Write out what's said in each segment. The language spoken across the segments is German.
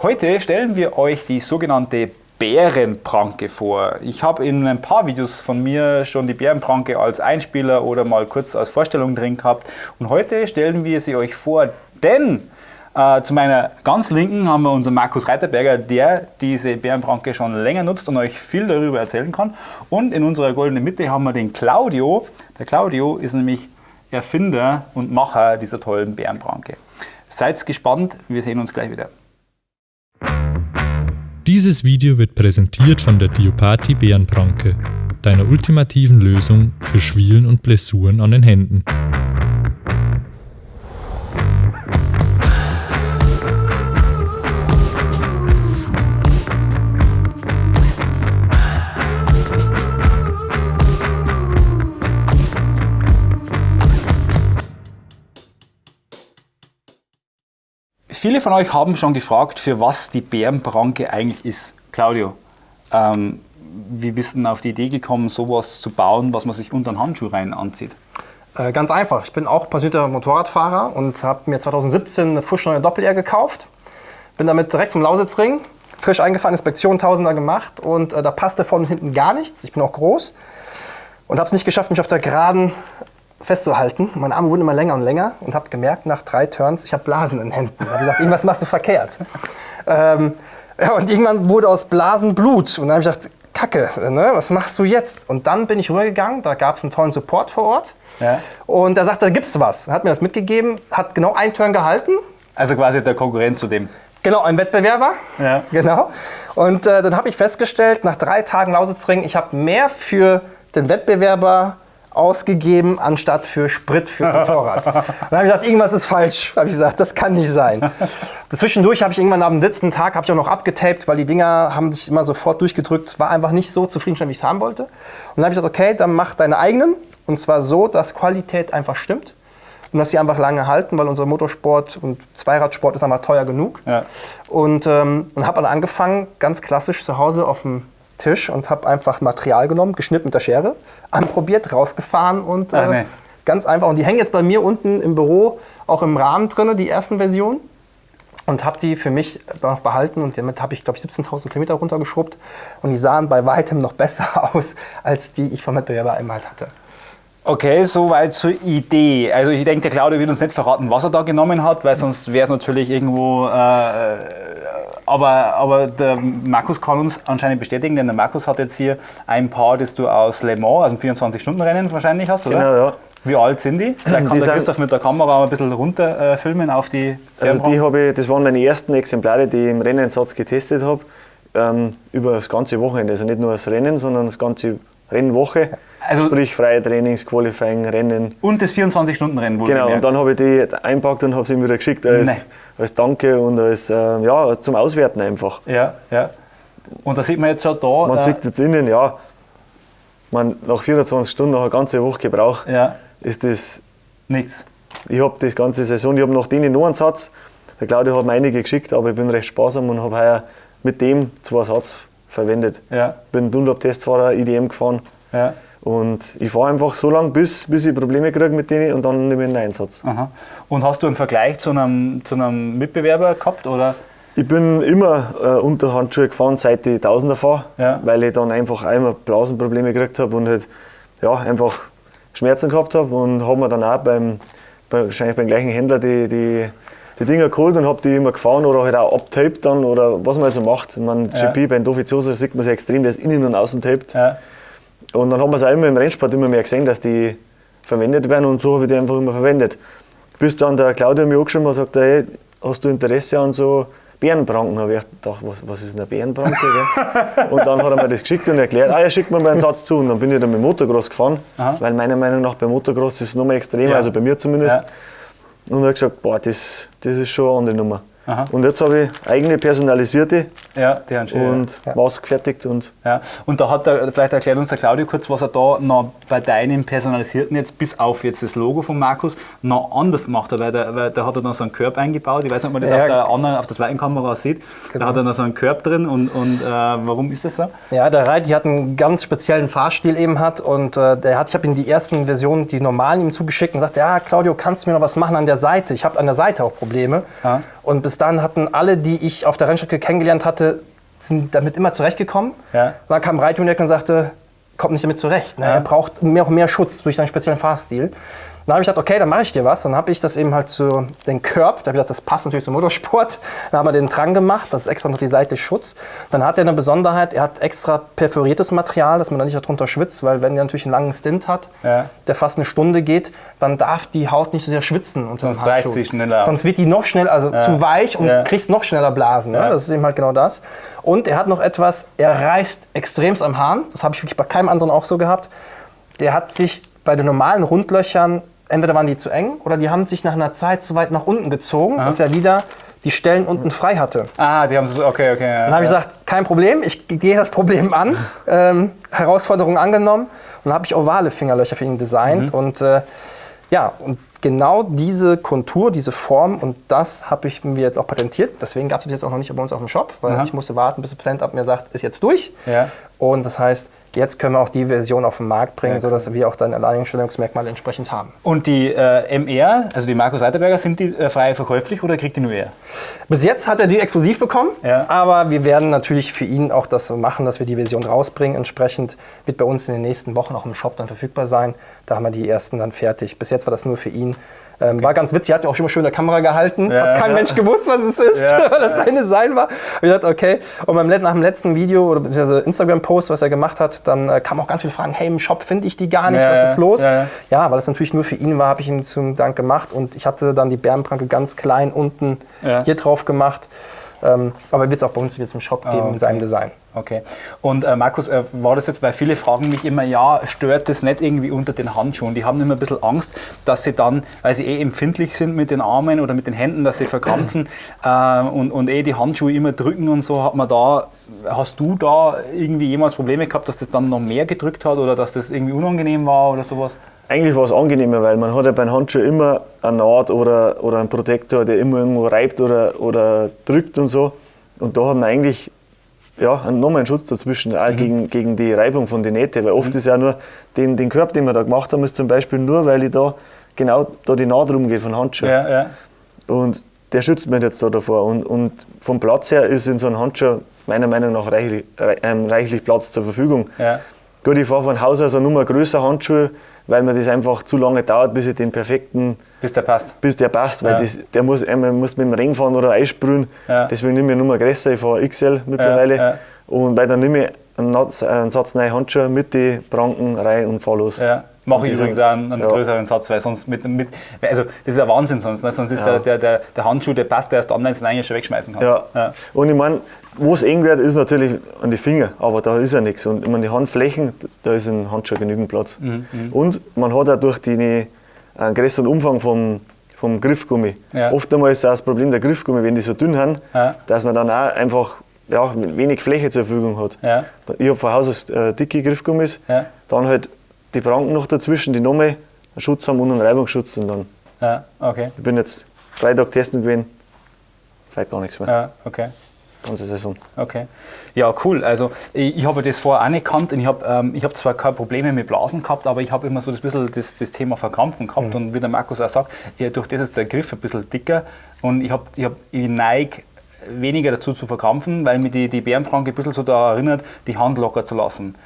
Heute stellen wir euch die sogenannte Bärenpranke vor. Ich habe in ein paar Videos von mir schon die Bärenpranke als Einspieler oder mal kurz als Vorstellung drin gehabt. Und heute stellen wir sie euch vor, denn äh, zu meiner ganz linken haben wir unseren Markus Reiterberger, der diese Bärenpranke schon länger nutzt und euch viel darüber erzählen kann. Und in unserer goldenen Mitte haben wir den Claudio. Der Claudio ist nämlich Erfinder und Macher dieser tollen Bärenpranke. Seid gespannt, wir sehen uns gleich wieder. Dieses Video wird präsentiert von der Diopati Bärenpranke, deiner ultimativen Lösung für Schwielen und Blessuren an den Händen. Viele von euch haben schon gefragt, für was die Bärenpranke eigentlich ist. Claudio, ähm, wie bist du denn auf die Idee gekommen, sowas zu bauen, was man sich unter den Handschuh rein anzieht? Äh, ganz einfach. Ich bin auch passionierter Motorradfahrer und habe mir 2017 eine frisch neue Doppel-R gekauft. Bin damit direkt zum Lausitzring, frisch eingefahren, Inspektion Tausender gemacht und äh, da passte vorne und hinten gar nichts. Ich bin auch groß und habe es nicht geschafft, mich auf der Geraden festzuhalten. Meine Arme wurden immer länger und länger und habe gemerkt, nach drei Turns, ich habe Blasen in den Händen. Ich habe gesagt, irgendwas machst du verkehrt. ähm, ja, und irgendwann wurde aus Blasen Blut. Und dann habe ich gedacht, Kacke, ne? was machst du jetzt? Und dann bin ich rübergegangen, da gab es einen tollen Support vor Ort. Ja. Und da sagte, da gibt es was. Hat mir das mitgegeben, hat genau einen Turn gehalten. Also quasi der Konkurrent zu dem. Genau, ein Wettbewerber. Ja. Genau. Und äh, dann habe ich festgestellt, nach drei Tagen Lausitzring, ich habe mehr für den Wettbewerber ausgegeben, anstatt für Sprit für Motorrad. dann habe ich gesagt, irgendwas ist falsch. Habe ich gesagt, das kann nicht sein. Zwischendurch habe ich irgendwann am letzten Tag habe ich auch noch abgetaped, weil die Dinger haben sich immer sofort durchgedrückt. Es war einfach nicht so zufriedenstellend, wie ich es haben wollte. Und dann habe ich gesagt, okay, dann mach deine eigenen. Und zwar so, dass Qualität einfach stimmt. Und dass sie einfach lange halten, weil unser Motorsport und Zweiradsport ist einfach teuer genug. Ja. Und, ähm, und habe dann angefangen, ganz klassisch zu Hause auf dem Tisch und habe einfach Material genommen, geschnitten mit der Schere, anprobiert, rausgefahren und äh, nee. ganz einfach. Und die hängen jetzt bei mir unten im Büro auch im Rahmen drin, die ersten Versionen. Und habe die für mich noch behalten und damit habe ich, glaube ich, 17.000 Kilometer runtergeschrubbt. Und die sahen bei weitem noch besser aus, als die ich vom Wettbewerber einmal hatte. Okay, soweit zur Idee. Also ich denke, der Claudio wird uns nicht verraten, was er da genommen hat, weil sonst wäre es natürlich irgendwo äh, aber, aber der Markus kann uns anscheinend bestätigen, denn der Markus hat jetzt hier ein Paar, das du aus Le Mans, also ein 24-Stunden-Rennen wahrscheinlich hast, oder? Genau, ja. Wie alt sind die? Vielleicht kann die der Christoph mit der Kamera ein bisschen runter äh, auf die Also die habe ich, das waren meine ersten Exemplare, die ich im Rennsatz getestet habe, ähm, über das ganze Wochenende. Also nicht nur das Rennen, sondern das ganze Rennwoche. Also Sprich freie Trainings, Qualifying, Rennen. Und das 24-Stunden-Rennen wurde Genau, gemerkt. und dann habe ich die eingepackt und habe sie ihm wieder geschickt als, als Danke und als äh, ja, zum Auswerten einfach. Ja, ja. Und da sieht man jetzt schon da. Man äh, sieht jetzt innen, ja, man, nach 24 Stunden, nach einer ganzen Woche Gebrauch, ja. ist das nichts. Ich habe die ganze Saison, ich habe nach denen noch einen Satz. Der Claudio hat mir einige geschickt, aber ich bin recht sparsam und habe heuer mit dem zwei Satz verwendet. Ja. Bin Dunlop-Testfahrer, IDM gefahren. Ja. Und ich fahre einfach so lange, bis, bis ich Probleme kriege mit denen und dann nehme ich einen Einsatz. Aha. Und hast du einen Vergleich zu einem, zu einem Mitbewerber gehabt? Oder? Ich bin immer äh, unter Handschuhe gefahren, seit ich Tausender fahre, ja. weil ich dann einfach einmal Blasenprobleme gekriegt habe und halt, ja, einfach Schmerzen gehabt habe und habe mir dann auch beim, bei, wahrscheinlich beim gleichen Händler die, die, die Dinger geholt und habe die immer gefahren oder halt auch abtaped dann oder was man also macht. Meine, ja. GP bei Dovizioso sieht man sehr extrem, der ist innen und außen taped. Ja. Und dann haben wir es auch immer im Rennsport immer mehr gesehen, dass die verwendet werden und so habe ich die einfach immer verwendet. Bis dann der Claudio mir angeschrieben hat und sagt, hey, hast du Interesse an so Bärenpranken? Da habe ich gedacht, was, was ist eine Bärenpranke? und dann hat er mir das geschickt und erklärt, ah ja, schick mir mal einen Satz zu. Und dann bin ich dann mit Motocross gefahren, Aha. weil meiner Meinung nach beim Motocross ist es noch mehr extremer, ja. also bei mir zumindest. Und er hat gesagt, boah, das, das ist schon eine andere Nummer. Aha. Und jetzt habe ich eigene personalisierte ja, die haben schön, und ja. maßgefertigt. Und, ja. und da hat er, vielleicht erklärt uns der Claudio kurz, was er da noch bei deinem personalisierten jetzt, bis auf jetzt das Logo von Markus, noch anders gemacht hat, weil der, weil der hat er noch so einen Curb eingebaut. Ich weiß nicht, ob man das ja. auf der anderen, auf der zweiten Kamera sieht. Genau. Da hat er noch so einen Curb drin und, und äh, warum ist das so? Ja, der Reiti hat einen ganz speziellen Fahrstil eben hat und äh, der hat, ich habe ihm die ersten Versionen, die normalen ihm zugeschickt und sagt, ja Claudio, kannst du mir noch was machen an der Seite? Ich habe an der Seite auch Probleme. Ja. Und bis dann hatten alle, die ich auf der Rennstrecke kennengelernt hatte, sind damit immer zurechtgekommen. Ja. Dann kam Reito und sagte, kommt nicht damit zurecht. Ne? Ja. Er braucht mehr, mehr Schutz durch seinen speziellen Fahrstil. Dann habe ich gedacht, okay, dann mache ich dir was. Dann habe ich das eben halt zu den Curb, da habe ich gedacht, das passt natürlich zum Motorsport. Dann haben wir den dran gemacht, das ist extra noch die seitliche Schutz. Dann hat er eine Besonderheit, er hat extra perforiertes Material, dass man da nicht darunter schwitzt, weil wenn er natürlich einen langen Stint hat, ja. der fast eine Stunde geht, dann darf die Haut nicht so sehr schwitzen. Sonst reißt sie schneller. Sonst wird die noch schneller, also ja. zu weich und ja. kriegst noch schneller Blasen. Ne? Das ist eben halt genau das. Und er hat noch etwas, er reißt extremst am Hahn. Das habe ich wirklich bei keinem anderen auch so gehabt. Der hat sich bei den normalen Rundlöchern entweder waren die zu eng oder die haben sich nach einer Zeit zu weit nach unten gezogen, Aha. dass er wieder die Stellen unten frei hatte. Ah, die haben so, okay, okay. Ja, dann habe ich gesagt, kein Problem, ich gehe das Problem an, ähm, Herausforderung angenommen und habe ich ovale Fingerlöcher für ihn designt mhm. und äh, ja, und genau diese Kontur, diese Form und das habe ich mir jetzt auch patentiert. Deswegen gab es jetzt auch noch nicht bei uns auf dem Shop, weil Aha. ich musste warten, bis das Patent ab mir sagt, ist jetzt durch. Ja. Und das heißt, Jetzt können wir auch die Version auf den Markt bringen, ja, sodass wir auch dann Alleinstellungsmerkmal entsprechend haben. Und die äh, MR, also die Markus Seiterberger, sind die äh, frei verkäuflich oder kriegt die nur er? Bis jetzt hat er die exklusiv bekommen, ja. aber wir werden natürlich für ihn auch das machen, dass wir die Version rausbringen. Entsprechend wird bei uns in den nächsten Wochen auch im Shop dann verfügbar sein. Da haben wir die ersten dann fertig. Bis jetzt war das nur für ihn. Ähm, okay. War ganz witzig, hat ja auch schon mal schön in der Kamera gehalten. Ja, hat kein ja. Mensch gewusst, was es ist, ja, weil das seine Sein war. Und ich dachte, okay. Und beim, nach dem letzten Video oder beziehungsweise Instagram-Post, was er gemacht hat, dann äh, kamen auch ganz viele Fragen, hey, im Shop finde ich die gar nicht, was ist los? Ja, weil es natürlich nur für ihn war, habe ich ihm zum Dank gemacht. Und ich hatte dann die Bärenpranke ganz klein unten hier drauf gemacht. Ähm, aber wird es auch bei uns jetzt im Shop geben okay. in seinem Design. Okay. Und äh, Markus, äh, war das jetzt, weil viele fragen mich immer, ja, stört das nicht irgendwie unter den Handschuhen? Die haben immer ein bisschen Angst, dass sie dann, weil sie eh empfindlich sind mit den Armen oder mit den Händen, dass sie verkrampfen äh, und, und eh die Handschuhe immer drücken und so. Hat man da, hast du da irgendwie jemals Probleme gehabt, dass das dann noch mehr gedrückt hat oder dass das irgendwie unangenehm war oder sowas? Eigentlich war es angenehmer, weil man hat ja beim Handschuh immer eine Naht oder, oder einen Protektor, der immer irgendwo reibt oder, oder drückt und so. Und da hat man eigentlich ja, nochmal einen Schutz dazwischen, auch mhm. gegen, gegen die Reibung von den Nähten. Weil oft mhm. ist ja nur den, den Körper, den wir da gemacht haben, ist zum Beispiel nur, weil ich da genau da die Naht rumgeht von Handschuh. Ja, ja. Und der schützt mich jetzt da davor. Und, und vom Platz her ist in so einem Handschuh meiner Meinung nach reichlich, ähm, reichlich Platz zur Verfügung. Ja. Gut, ich fahre von Haus aus eine Nummer größer Handschuhe, weil mir das einfach zu lange dauert, bis ich den perfekten. Bis der passt. Bis der passt, weil ja. das, der muss, man muss mit dem Ring fahren oder einsprühen. Ja. Deswegen nehme ich nur größer, ich fahre XL mittlerweile. Ja. Und weil dann nehme ich einen, einen Satz neue Handschuhe mit den Pranken rein und fahre los. Mache ich übrigens auch einen, einen ja. größeren Satz, weil sonst mit, mit, also das ist ein Wahnsinn sonst, ne? sonst ist ja. der, der, der Handschuh, der passt erst du ihn eigentlich schon wegschmeißen kannst. Ja. ja. Und ich meine, wo es eng wird, ist natürlich an die Finger, aber da ist ja nichts. Und ich meine, die Handflächen, da ist ein Handschuh genügend Platz. Mhm. mhm. Und man hat auch durch den einen größeren Umfang vom, vom Griffgummi. Ja. Oftmals ist auch das Problem der Griffgummi, wenn die so dünn sind, dass man dann auch einfach ja, wenig Fläche zur Verfügung hat. Ja. Ich habe von Haus aus äh, dicke Griffgummis, ja. dann halt die Pranken noch dazwischen, die nochmal einen Schutz haben und einen Reibungsschutz. Und dann. Ja, okay. Ich bin jetzt drei Tage testen gewesen, vielleicht gar nichts mehr. Ja, okay. Ganze Saison. Okay. Ja, cool. Also ich, ich habe das vorher auch nicht gekannt und ich habe ähm, hab zwar keine Probleme mit Blasen gehabt, aber ich habe immer so das, bisschen das, das Thema Verkrampfen gehabt mhm. und wie der Markus auch sagt, ja, durch das ist der Griff ein bisschen dicker und ich, hab, ich, hab, ich neige weniger dazu zu verkrampfen, weil mir die, die Bärenpranke ein bisschen so daran erinnert, die Hand locker zu lassen.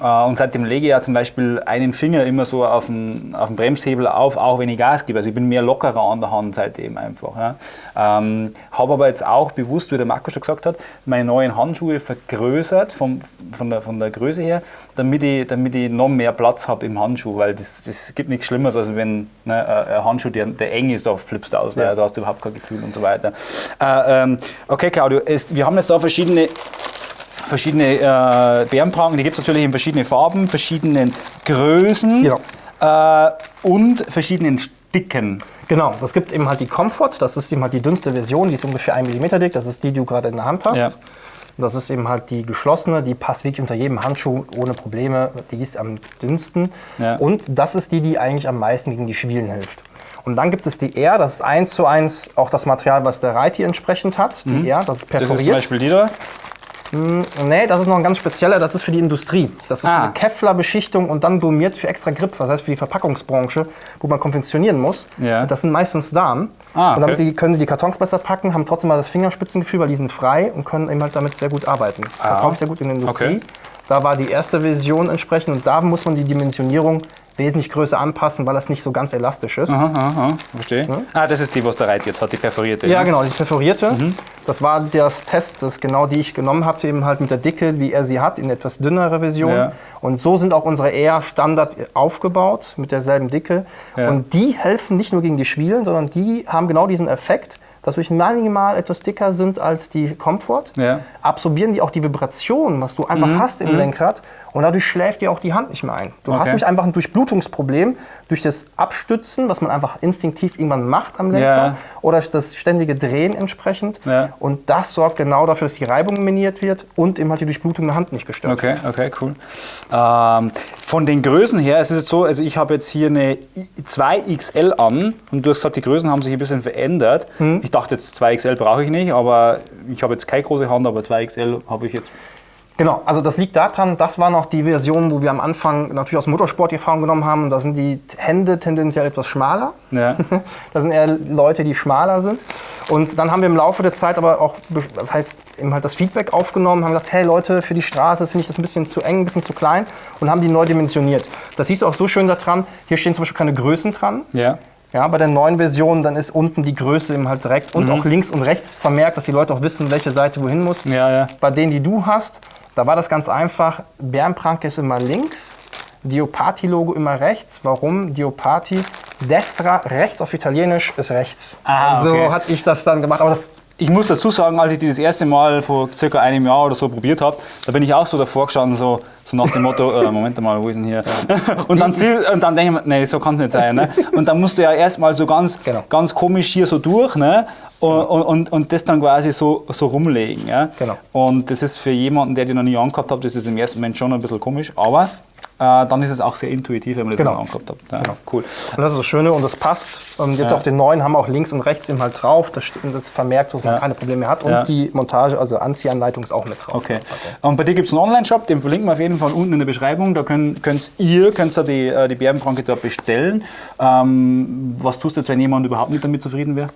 Äh, und seitdem lege ich ja zum Beispiel einen Finger immer so auf den, auf den Bremshebel auf, auch wenn ich Gas gebe. Also ich bin mehr lockerer an der Hand seitdem einfach. Ja. Ähm, Habe aber jetzt auch bewusst, wie der Marco schon gesagt hat, meine neuen Handschuhe vergrößert vom, von, der, von der Größe her, damit ich, damit ich noch mehr Platz habe im Handschuh, weil das, das gibt nichts Schlimmeres, als wenn ne, ein Handschuh, der, der eng ist, da flippst du aus, ne? ja. also hast du überhaupt kein Gefühl und so weiter. Äh, ähm, okay, Claudio, es, wir haben jetzt da verschiedene verschiedene äh, Bärenpranken, die gibt es natürlich in verschiedenen Farben, verschiedenen Größen ja. äh, und verschiedenen Dicken. Genau, es gibt eben halt die Comfort, das ist eben halt die dünnste Version, die ist ungefähr 1 mm dick, das ist die, die du gerade in der Hand hast. Ja. Das ist eben halt die geschlossene, die passt wirklich unter jedem Handschuh ohne Probleme, die ist am dünnsten. Ja. Und das ist die, die eigentlich am meisten gegen die Schwielen hilft. Und dann gibt es die R, das ist eins zu eins auch das Material, was der Reiti entsprechend hat. Die mhm. R, das ist perforiert. Das ist zum Beispiel die da. Mm, nee, das ist noch ein ganz spezieller, das ist für die Industrie. Das ist ah. eine Kevlar-Beschichtung und dann gummiert für extra Grip, das heißt für die Verpackungsbranche, wo man konfektionieren muss. Ja. Das sind meistens Damen. Ah, okay. Und damit die, können sie die Kartons besser packen, haben trotzdem mal das Fingerspitzengefühl, weil die sind frei und können eben halt damit sehr gut arbeiten. Ah. Verkaufe ich sehr gut in der Industrie. Okay. Da war die erste Version entsprechend und da muss man die Dimensionierung wesentlich größer anpassen, weil das nicht so ganz elastisch ist. Aha, aha, verstehe. Ja? Ah, das ist die, was der Reit jetzt hat, die perforierte. Ja, ne? genau, die perforierte. Mhm. Das war das Test, das genau die ich genommen hatte, eben halt mit der Dicke, wie er sie hat, in etwas dünnerer Version. Ja. Und so sind auch unsere eher Standard aufgebaut, mit derselben Dicke. Ja. Und die helfen nicht nur gegen die Schwielen, sondern die haben genau diesen Effekt, dass wir minimal etwas dicker sind als die Comfort, ja. absorbieren die auch die Vibration, was du einfach mhm. hast im mhm. Lenkrad und dadurch schläft dir auch die Hand nicht mehr ein. Du okay. hast nicht einfach ein Durchblutungsproblem durch das Abstützen, was man einfach instinktiv irgendwann macht am Lenkrad ja. oder das ständige Drehen entsprechend ja. und das sorgt genau dafür, dass die Reibung minimiert wird und eben halt die Durchblutung der Hand nicht gestört okay, wird. Okay, cool. Ähm, von den Größen her, es ist jetzt so, also ich habe jetzt hier eine 2XL an und du hast gesagt, die Größen haben sich ein bisschen verändert. Mhm. Ich dachte jetzt 2XL brauche ich nicht, aber ich habe jetzt keine große Hand, aber 2XL habe ich jetzt. Genau, also das liegt daran, das war noch die Version, wo wir am Anfang natürlich aus Motorsport die Erfahrung genommen haben. Da sind die Hände tendenziell etwas schmaler. Ja. das sind eher Leute, die schmaler sind. Und dann haben wir im Laufe der Zeit aber auch, das heißt, eben halt das Feedback aufgenommen, haben gesagt, hey Leute, für die Straße finde ich das ein bisschen zu eng, ein bisschen zu klein und haben die neu dimensioniert. Das siehst du auch so schön daran, hier stehen zum Beispiel keine Größen dran. Ja. Ja, bei der neuen Version, dann ist unten die Größe eben halt direkt und mhm. auch links und rechts vermerkt, dass die Leute auch wissen, welche Seite wohin muss. Ja, ja. Bei denen, die du hast, da war das ganz einfach. Bärenpranke ist immer links, Diopati-Logo immer rechts. Warum? Diopati, destra, rechts auf Italienisch ist rechts. Ah, okay. So hatte ich das dann gemacht. Aber das ich muss dazu sagen, als ich die das erste Mal vor circa einem Jahr oder so probiert habe, da bin ich auch so davor gestanden, so, so nach dem Motto, äh, Moment mal, wo ist denn hier? und dann, und dann denke ich mir, nee, so kann es nicht sein. Ne? Und dann musst du ja erstmal so ganz, genau. ganz komisch hier so durch ne? und, und, und das dann quasi so, so rumlegen. Ja? Genau. Und das ist für jemanden, der die noch nie angehabt hat, das ist im ersten Moment schon ein bisschen komisch, aber dann ist es auch sehr intuitiv, wenn man das genau. angeguckt hat. Ja, genau. Cool. Und das ist das Schöne und das passt. Und jetzt ja. auf den neuen haben wir auch links und rechts eben halt drauf. Das, das vermerkt, dass man ja. keine Probleme mehr hat. Und die Montage, also Anziehanleitung ist auch mit drauf. Okay. okay. Und bei dir gibt es einen Online-Shop, den verlinken wir auf jeden Fall unten in der Beschreibung. Da könnt, könnt ihr könnt die, äh, die Bärenpranke dort bestellen. Ähm, was tust du jetzt, wenn jemand überhaupt nicht damit zufrieden wäre?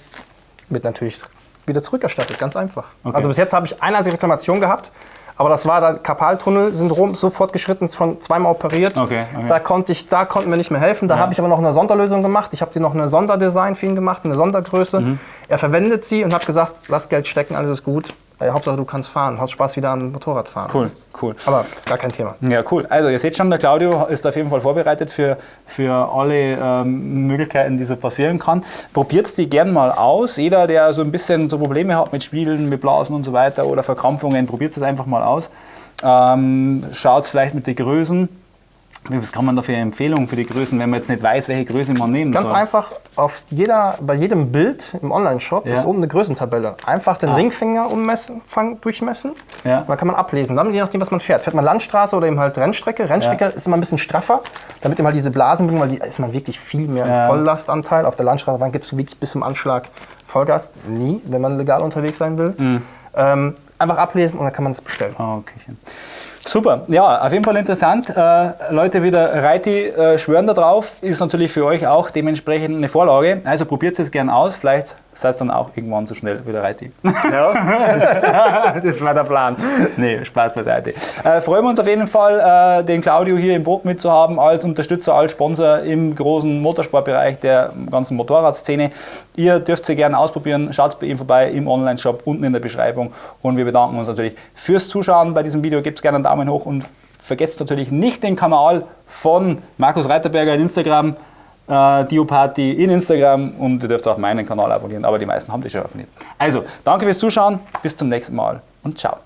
Wird natürlich wieder zurückerstattet, ganz einfach. Okay. Also bis jetzt habe ich eine einzige Reklamation gehabt. Aber das war der Karpaltunnel-Syndrom, so fortgeschritten, schon zweimal operiert. Okay, okay. Da, konnte ich, da konnten wir nicht mehr helfen. Da ja. habe ich aber noch eine Sonderlösung gemacht. Ich habe dir noch eine Sonderdesign für ihn gemacht, eine Sondergröße. Mhm. Er verwendet sie und habe gesagt, lass Geld stecken, alles ist gut. Äh, Hauptsache, du kannst fahren, hast Spaß wieder am Motorradfahren. Cool, cool. Aber gar kein Thema. Ja, cool. Also, ihr seht schon, der Claudio ist auf jeden Fall vorbereitet für, für alle ähm, Möglichkeiten, die so passieren kann. Probiert die gern mal aus. Jeder, der so ein bisschen so Probleme hat mit Spielen, mit Blasen und so weiter oder Verkrampfungen, probiert es einfach mal aus. Ähm, Schaut vielleicht mit den Größen was kann man da für Empfehlungen für die Größen, wenn man jetzt nicht weiß, welche Größe man nehmen Ganz soll? einfach, auf jeder, bei jedem Bild im Online-Shop ja. ist oben eine Größentabelle. Einfach den ah. Ringfinger ummessen, fang, durchmessen. Ja. Dann kann man ablesen. Dann je nachdem, was man fährt. Fährt man Landstraße oder eben halt Rennstrecke. Rennstrecke ja. ist immer ein bisschen straffer, damit immer diese Blasen bringen, weil die ist man wirklich viel mehr ja. Volllastanteil. Auf der Landstraße gibst du wirklich bis zum Anschlag Vollgas. Nie, wenn man legal unterwegs sein will. Mhm. Ähm, einfach ablesen und dann kann man es bestellen. Ah, okay. Super, ja, auf jeden Fall interessant. Äh, Leute, wieder Reiti äh, schwören drauf, ist natürlich für euch auch dementsprechend eine Vorlage. Also probiert es gerne aus, vielleicht seid ihr dann auch irgendwann so schnell wieder Reiti. Ja, das war der Plan. Nee, Spaß beiseite. Äh, freuen wir uns auf jeden Fall, äh, den Claudio hier im Boot mitzuhaben, als Unterstützer, als Sponsor im großen Motorsportbereich der ganzen Motorradszene. Ihr dürft sie gerne ausprobieren, schaut bei ihm vorbei im Online-Shop unten in der Beschreibung und wir bedanken uns natürlich fürs Zuschauen bei diesem Video. Gebt gerne einen Daumen hoch und vergesst natürlich nicht den Kanal von Markus Reiterberger in Instagram, äh, Dioparty in Instagram und ihr dürft auch meinen Kanal abonnieren, aber die meisten haben die schon abonniert. Also, danke fürs Zuschauen, bis zum nächsten Mal und ciao.